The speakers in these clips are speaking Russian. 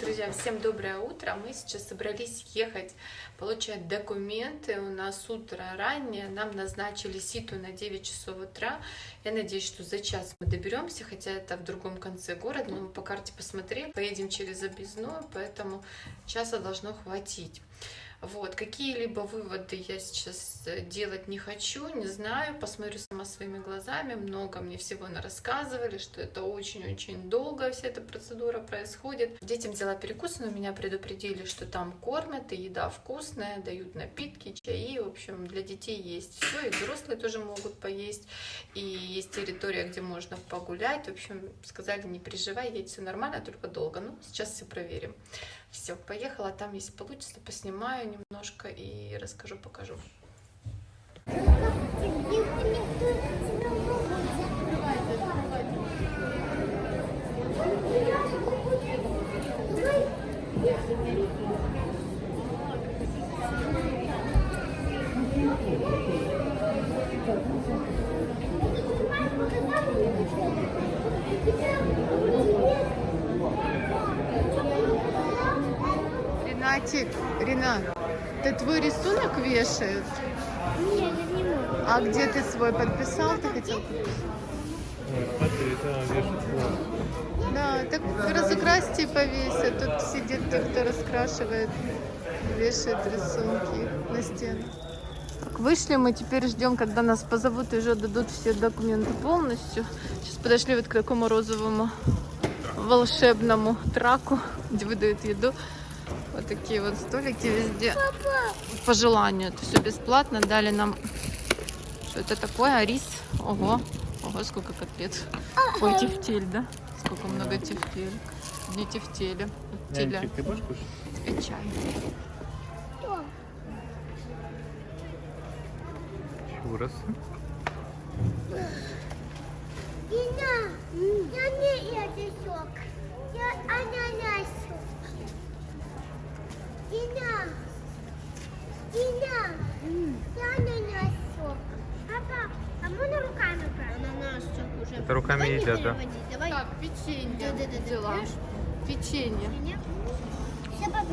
Друзья, всем доброе утро. Мы сейчас собрались ехать получать документы. У нас утро раннее. Нам назначили ситу на 9 часов утра. Я надеюсь, что за час мы доберемся, хотя это в другом конце города. Но мы по карте посмотрели. Поедем через объездную, поэтому часа должно хватить. Вот, какие-либо выводы я сейчас э, делать не хочу, не знаю, посмотрю сама своими глазами, много мне всего на рассказывали, что это очень-очень долго вся эта процедура происходит. Детям взяла перекус, но меня предупредили, что там кормят, и еда вкусная, дают напитки, чаи, в общем, для детей есть все, и взрослые тоже могут поесть, и есть территория, где можно погулять, в общем, сказали, не переживай, едь, все нормально, только долго, ну, сейчас все проверим. Все, поехала, там если получится, поснимаю немножко и расскажу, покажу. Ренатик, Ренат, это твой рисунок вешают? Нет, я не могу. А где ты свой подписал? Ты хотел. Да, так разукрасьте и повесят. Тут сидит те, кто раскрашивает, вешает рисунки на стену. Так, вышли мы, теперь ждем, когда нас позовут и уже дадут все документы полностью. Сейчас подошли вот к такому розовому волшебному траку, где выдают еду. Вот такие вот столики везде. По желанию. Это все бесплатно. Дали нам... Что это такое? А рис? Ого. Ого, сколько котлет. Ой, тефтель, да? Сколько много тефтель. Не тефтели. Вот теля. Ты будешь кушать? И чай. Чурасы. Я не язычок. Я ананасу. Дина, Дина, я ананасу. Папа, а можно руками брать? Ананасчик уже. Это руками едят, да? Давай. Так, печенье Да-да-да, взяла. берешь? Печенье.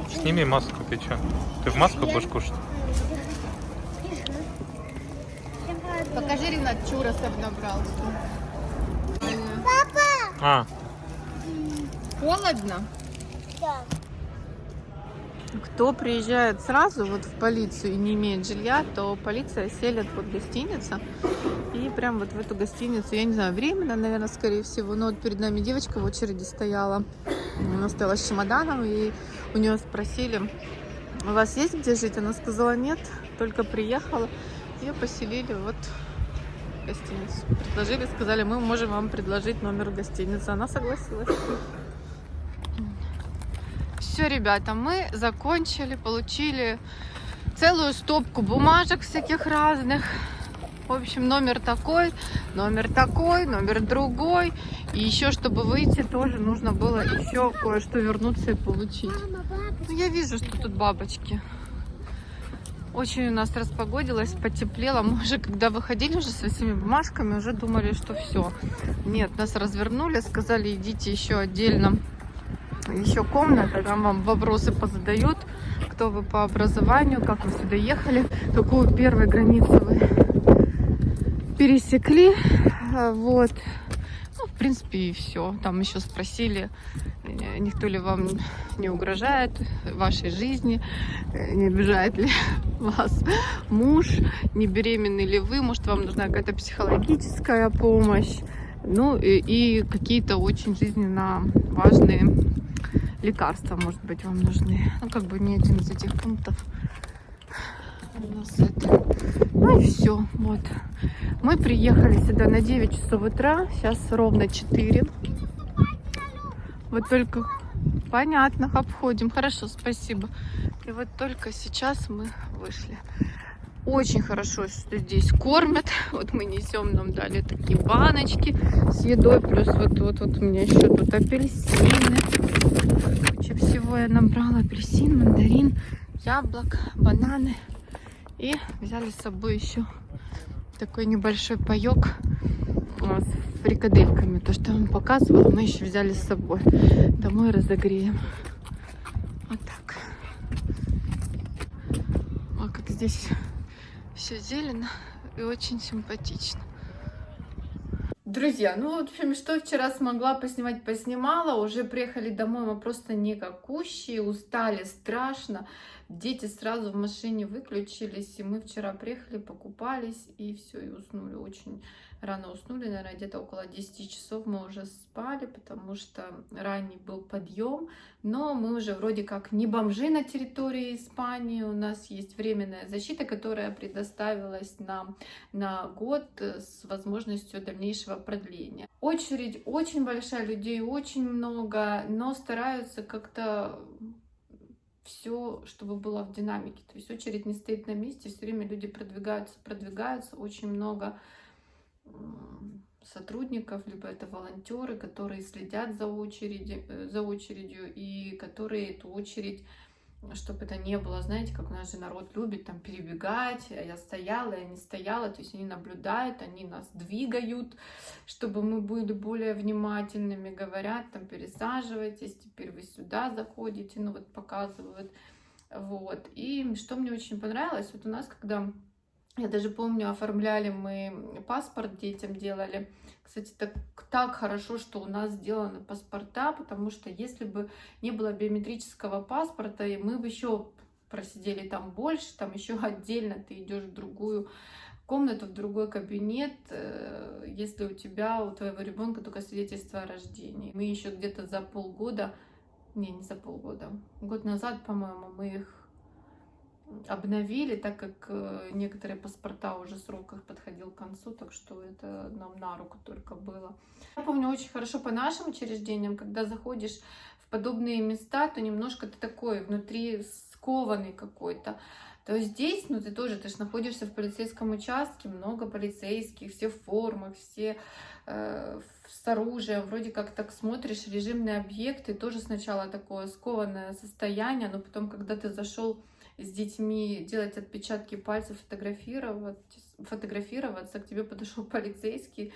Сними маску, ты чё? Ты в маску будешь кушать? Покажи, Ренат, чуросов набрал. Папа! А, Холодно? Да. Кто приезжает сразу вот в полицию и не имеет жилья, то полиция селит вот гостиница. И прям вот в эту гостиницу, я не знаю, временно, наверное, скорее всего. Но вот перед нами девочка в очереди стояла. Она стояла с чемоданом, и у нее спросили, у вас есть где жить? Она сказала, нет, только приехала. Ее поселили вот гостиницу. Предложили, сказали, мы можем вам предложить номер гостиницы. Она согласилась. Все, ребята, мы закончили, получили целую стопку бумажек всяких разных. В общем, номер такой, номер такой, номер другой. И еще, чтобы выйти, тоже нужно было еще кое-что вернуться и получить. Ну, я вижу, что тут бабочки. Очень у нас распогодилось, потеплело. Мы уже, когда выходили уже с этими бумажками, уже думали, что все. Нет, нас развернули, сказали, идите еще отдельно. Еще комната, там вам вопросы позадают, кто вы по образованию, как вы сюда ехали, какую первой границу вы пересекли. А, Вот. Ну, в принципе, и все. Там еще спросили, э, никто ли вам не угрожает вашей жизни, э, не обижает ли вас муж, не беременны ли вы, может, вам нужна какая-то психологическая помощь, ну, и, и какие-то очень жизненно важные лекарства, может быть, вам нужны. Ну, как бы ни один из этих пунктов у нас это. Ну и все, вот. Мы приехали сюда на 9 часов утра, сейчас ровно 4. Вот только понятно, обходим. Хорошо, спасибо. И вот только сейчас мы вышли. Очень хорошо, что здесь кормят. Вот мы несем, нам дали такие баночки с едой. Плюс вот, вот, вот у меня еще тут апельсины. Всего я набрала. Апельсин, мандарин, яблок, бананы. И взяли с собой еще такой небольшой паек а, с фрикадельками. То, что я вам показывала, мы еще взяли с собой. Домой разогреем. Вот так. О, как здесь все зелено и очень симпатично. Друзья, ну, в общем, что вчера смогла поснимать, поснимала. Уже приехали домой, мы просто никакущие, устали страшно. Дети сразу в машине выключились, и мы вчера приехали, покупались, и все, и уснули очень рано уснули, наверное, где-то около 10 часов мы уже спали, потому что ранний был подъем, но мы уже вроде как не бомжи на территории Испании, у нас есть временная защита, которая предоставилась нам на год с возможностью дальнейшего продления. Очередь очень большая, людей очень много, но стараются как-то все, чтобы было в динамике. То есть очередь не стоит на месте, все время люди продвигаются, продвигаются, очень много сотрудников, либо это волонтеры, которые следят за, очереди, э, за очередью и которые эту очередь, чтобы это не было, знаете, как у нас же народ любит там перебегать, а я стояла, я не стояла, то есть они наблюдают, они нас двигают, чтобы мы были более внимательными, говорят, там пересаживайтесь, теперь вы сюда заходите, ну вот показывают, вот. И что мне очень понравилось, вот у нас, когда я даже помню, оформляли мы паспорт детям, делали. Кстати, так, так хорошо, что у нас сделаны паспорта, потому что если бы не было биометрического паспорта, мы бы еще просидели там больше, там еще отдельно ты идешь в другую комнату, в другой кабинет, э, если у тебя, у твоего ребенка только свидетельство о рождении. Мы еще где-то за полгода, не, не за полгода, год назад, по-моему, мы их обновили, так как э, некоторые паспорта уже срок их подходил к концу, так что это нам на руку только было. Я помню очень хорошо по нашим учреждениям, когда заходишь в подобные места, то немножко ты такой внутри скованный какой-то. То здесь, ну ты тоже, ты же находишься в полицейском участке, много полицейских, все в формах, все э, с оружием, вроде как так смотришь, режимные объекты, тоже сначала такое скованное состояние, но потом, когда ты зашел с детьми делать отпечатки пальцев, фотографировать, фотографироваться, к тебе подошел полицейский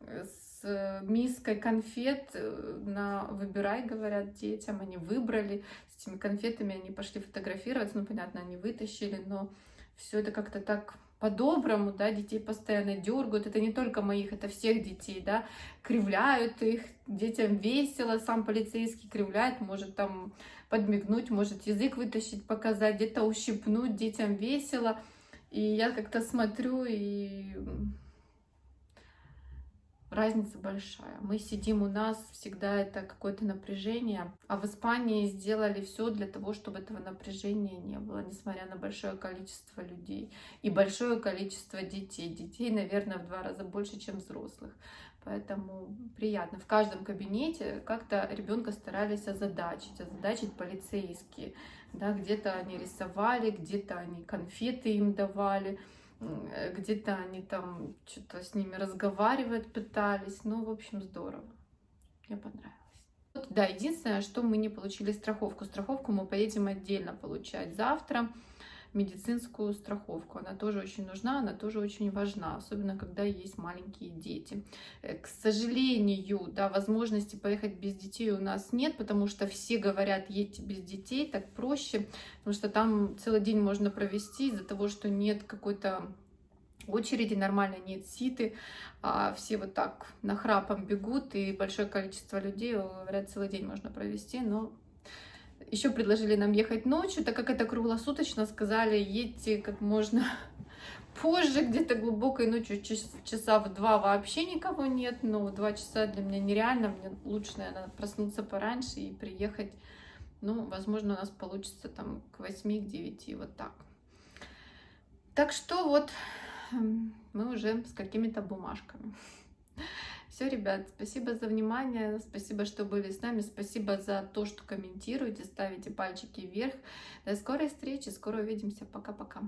э, с миской конфет э, на выбирай, говорят детям, они выбрали, с этими конфетами они пошли фотографироваться, ну, понятно, они вытащили, но все это как-то так по-доброму, да, детей постоянно дергают, это не только моих, это всех детей, да, кривляют их, детям весело, сам полицейский кривляет, может там подмигнуть, может язык вытащить, показать, где-то ущипнуть, детям весело, и я как-то смотрю и разница большая. Мы сидим у нас, всегда это какое-то напряжение, а в Испании сделали все для того, чтобы этого напряжения не было, несмотря на большое количество людей и большое количество детей. Детей, наверное, в два раза больше, чем взрослых. Поэтому приятно. В каждом кабинете как-то ребенка старались озадачить, озадачить полицейские. Да, где-то они рисовали, где-то они конфеты им давали где-то они там что-то с ними разговаривать пытались. Ну, в общем, здорово. Мне понравилось. Да, единственное, что мы не получили страховку. Страховку мы поедем отдельно получать завтра. Медицинскую страховку. Она тоже очень нужна, она тоже очень важна, особенно когда есть маленькие дети. Э, к сожалению, да, возможности поехать без детей у нас нет, потому что все говорят, едьте без детей, так проще, потому что там целый день можно провести из-за того, что нет какой-то очереди, нормально нет ситы, а все вот так нахрапом бегут, и большое количество людей, говорят, целый день можно провести, но еще предложили нам ехать ночью, так как это круглосуточно, сказали, едьте как можно позже, где-то глубокой ночью, часа в два вообще никого нет, но два часа для меня нереально, мне лучше, наверное, проснуться пораньше и приехать, ну, возможно, у нас получится там к 8, к 9, вот так. Так что вот мы уже с какими-то бумажками. Все, ребят, спасибо за внимание, спасибо, что были с нами, спасибо за то, что комментируете, ставите пальчики вверх. До скорой встречи, скоро увидимся, пока-пока.